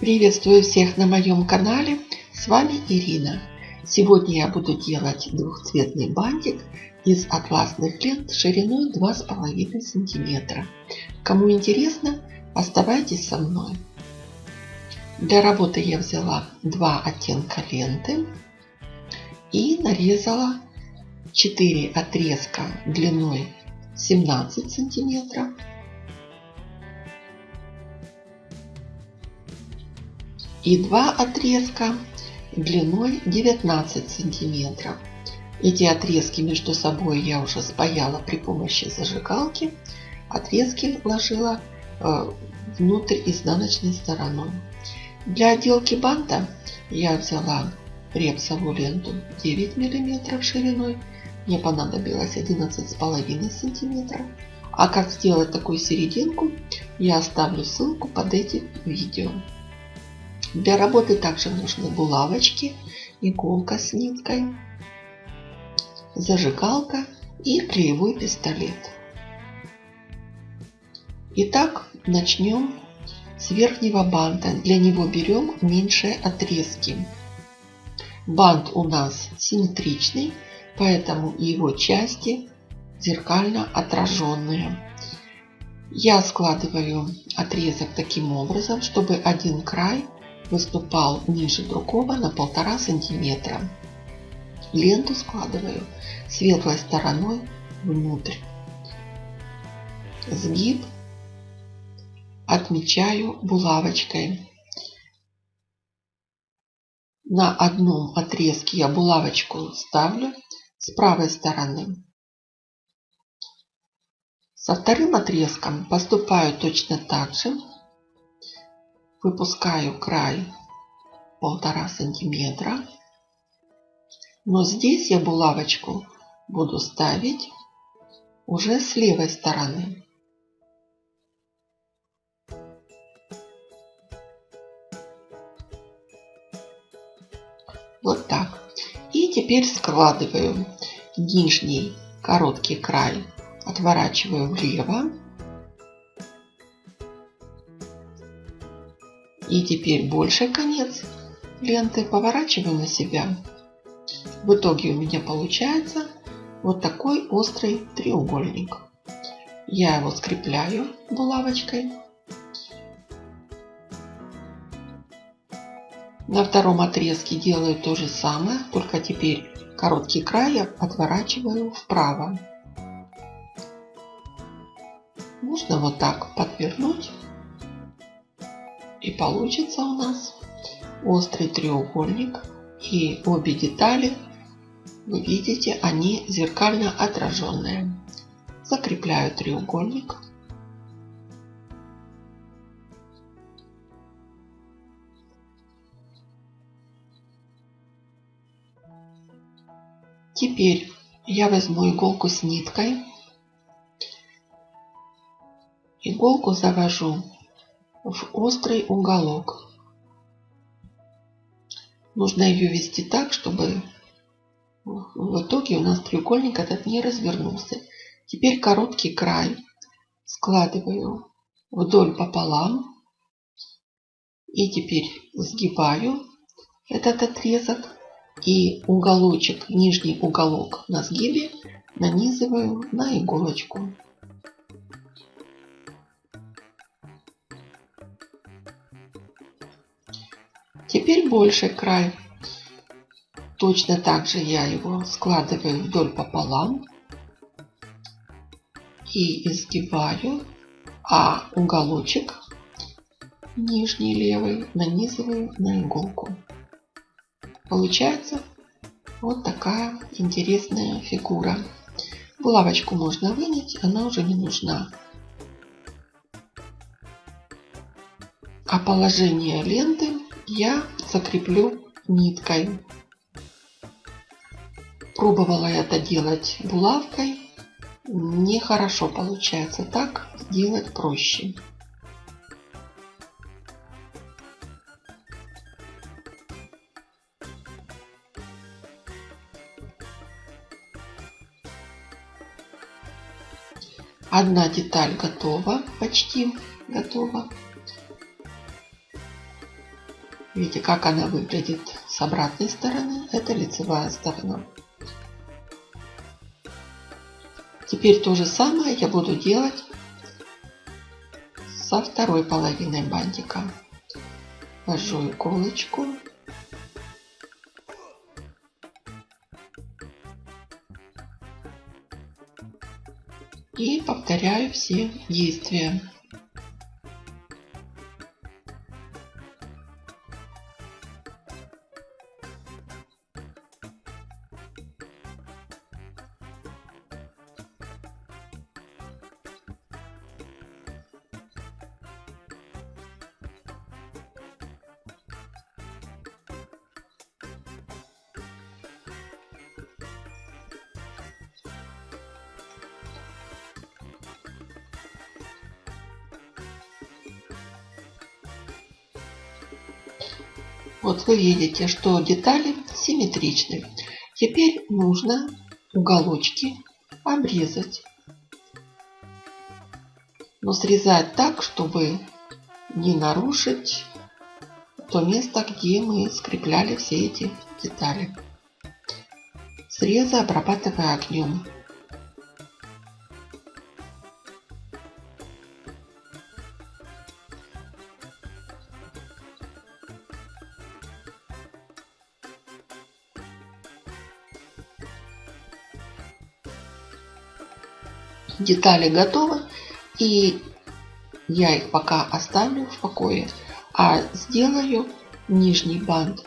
Приветствую всех на моем канале. С вами Ирина. Сегодня я буду делать двухцветный бантик из атласных лент шириной 2,5 сантиметра. Кому интересно, оставайтесь со мной. Для работы я взяла два оттенка ленты и нарезала 4 отрезка длиной 17 сантиметров и два отрезка длиной 19 сантиметров. Эти отрезки между собой я уже спаяла при помощи зажигалки. Отрезки вложила э, внутрь изнаночной стороной. Для отделки банта я взяла репсовую ленту 9 мм шириной. Мне понадобилось 11,5 сантиметров. А как сделать такую серединку, я оставлю ссылку под этим видео. Для работы также нужны булавочки, иголка с ниткой, зажигалка и клеевой пистолет. Итак, начнем с верхнего банта. Для него берем меньшие отрезки. Бант у нас симметричный, поэтому его части зеркально отраженные. Я складываю отрезок таким образом, чтобы один край выступал ниже другого на полтора сантиметра. Ленту складываю светлой стороной внутрь. Сгиб отмечаю булавочкой. На одном отрезке я булавочку ставлю с правой стороны. Со вторым отрезком поступаю точно так же выпускаю край полтора сантиметра. Но здесь я булавочку буду ставить уже с левой стороны. Вот так. И теперь складываю нижний короткий край, отворачиваю влево И теперь больший конец ленты поворачиваю на себя. В итоге у меня получается вот такой острый треугольник. Я его скрепляю булавочкой. На втором отрезке делаю то же самое, только теперь короткий край отворачиваю вправо. Можно вот так подвернуть и получится у нас острый треугольник. И обе детали, вы видите, они зеркально отраженные. Закрепляю треугольник. Теперь я возьму иголку с ниткой. Иголку завожу в острый уголок. Нужно ее вести так, чтобы в итоге у нас треугольник этот не развернулся. Теперь короткий край складываю вдоль пополам. И теперь сгибаю этот отрезок. И уголочек, нижний уголок на сгибе нанизываю на иголочку. Теперь больший край. Точно так же я его складываю вдоль пополам и изгибаю, а уголочек нижний левый нанизываю на иголку. Получается вот такая интересная фигура. Булавочку можно вынять, она уже не нужна. А положение ленты я закреплю ниткой. Пробовала это делать булавкой. Нехорошо получается. Так делать проще. Одна деталь готова, почти готова. Видите, как она выглядит с обратной стороны. Это лицевая сторона. Теперь то же самое я буду делать со второй половиной бантика. Ввожу иголочку. И повторяю все действия. Вот вы видите, что детали симметричны. Теперь нужно уголочки обрезать. Но срезать так, чтобы не нарушить то место, где мы скрепляли все эти детали. Срезы обрабатывая огнем. Детали готовы. И я их пока оставлю в покое. А сделаю нижний бант.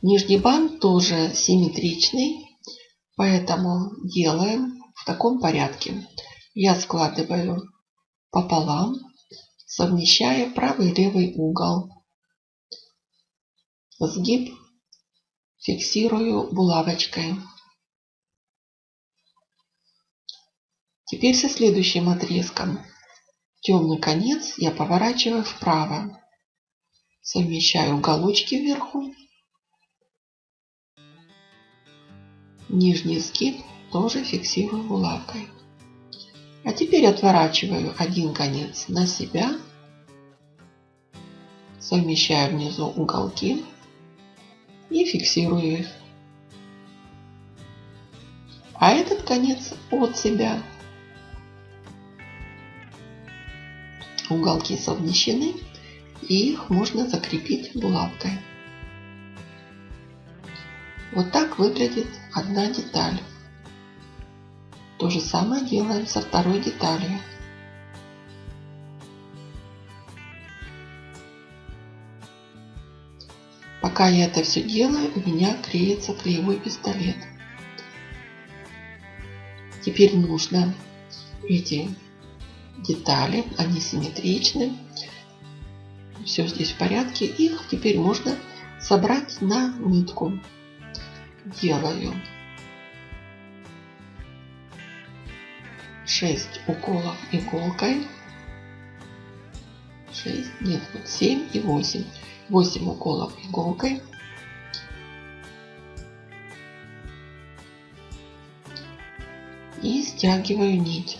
Нижний бант тоже симметричный. Поэтому делаем в таком порядке. Я складываю пополам, совмещая правый и левый угол. Сгиб фиксирую булавочкой. Теперь со следующим отрезком. Темный конец я поворачиваю вправо. Совмещаю уголочки вверху. Нижний сгиб тоже фиксирую булавкой. А теперь отворачиваю один конец на себя. Совмещаю внизу уголки и фиксирую их. А этот конец от себя уголки совмещены и их можно закрепить булавкой. Вот так выглядит одна деталь. То же самое делаем со второй деталью. Пока я это все делаю, у меня клеится клеевой пистолет. Теперь нужно эти детали, они симметричны. Все здесь в порядке. Их теперь можно собрать на нитку. Делаю 6 уколов иголкой. 6, нет, 7 и 8. 8 уколов иголкой. И стягиваю нить.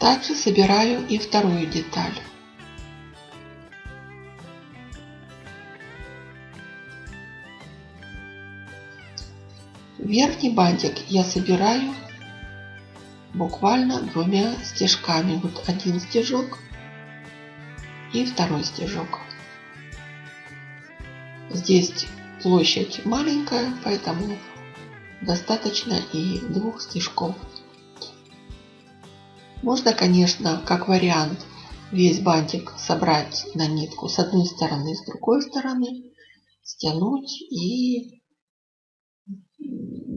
Также собираю и вторую деталь. Верхний бантик я собираю буквально двумя стежками. Вот один стежок и второй стежок. Здесь площадь маленькая, поэтому достаточно и двух стежков. Можно, конечно, как вариант, весь бантик собрать на нитку с одной стороны, с другой стороны, стянуть и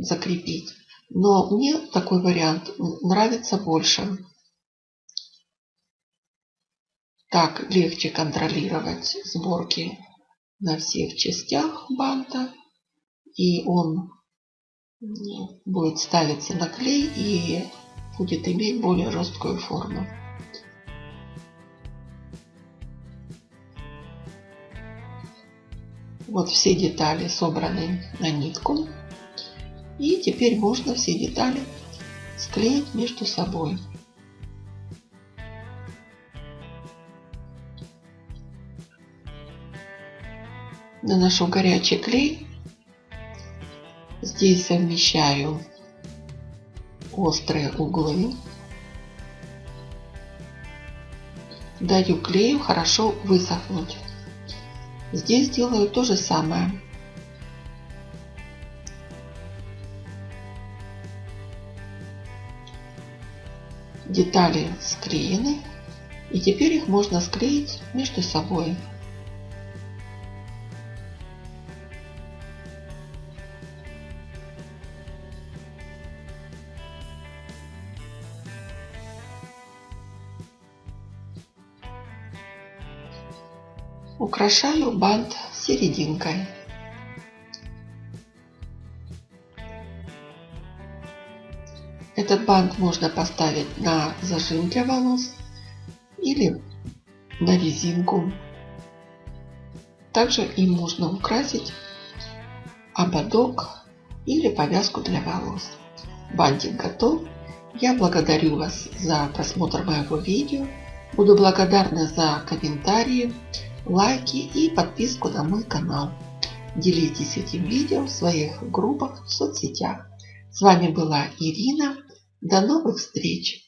закрепить. Но мне такой вариант нравится больше. Так легче контролировать сборки на всех частях банта. И он будет ставиться на клей и будет иметь более жесткую форму. Вот все детали собраны на нитку. И теперь можно все детали склеить между собой. Наношу горячий клей. Здесь совмещаю острые углы. Даю клею хорошо высохнуть. Здесь делаю то же самое. Детали склеены. И теперь их можно склеить между собой. Украшаю бант серединкой. Этот бант можно поставить на зажим для волос или на резинку. Также им можно украсить ободок или повязку для волос. Бантик готов. Я благодарю вас за просмотр моего видео. Буду благодарна за комментарии, лайки и подписку на мой канал. Делитесь этим видео в своих группах в соцсетях. С вами была Ирина. До новых встреч!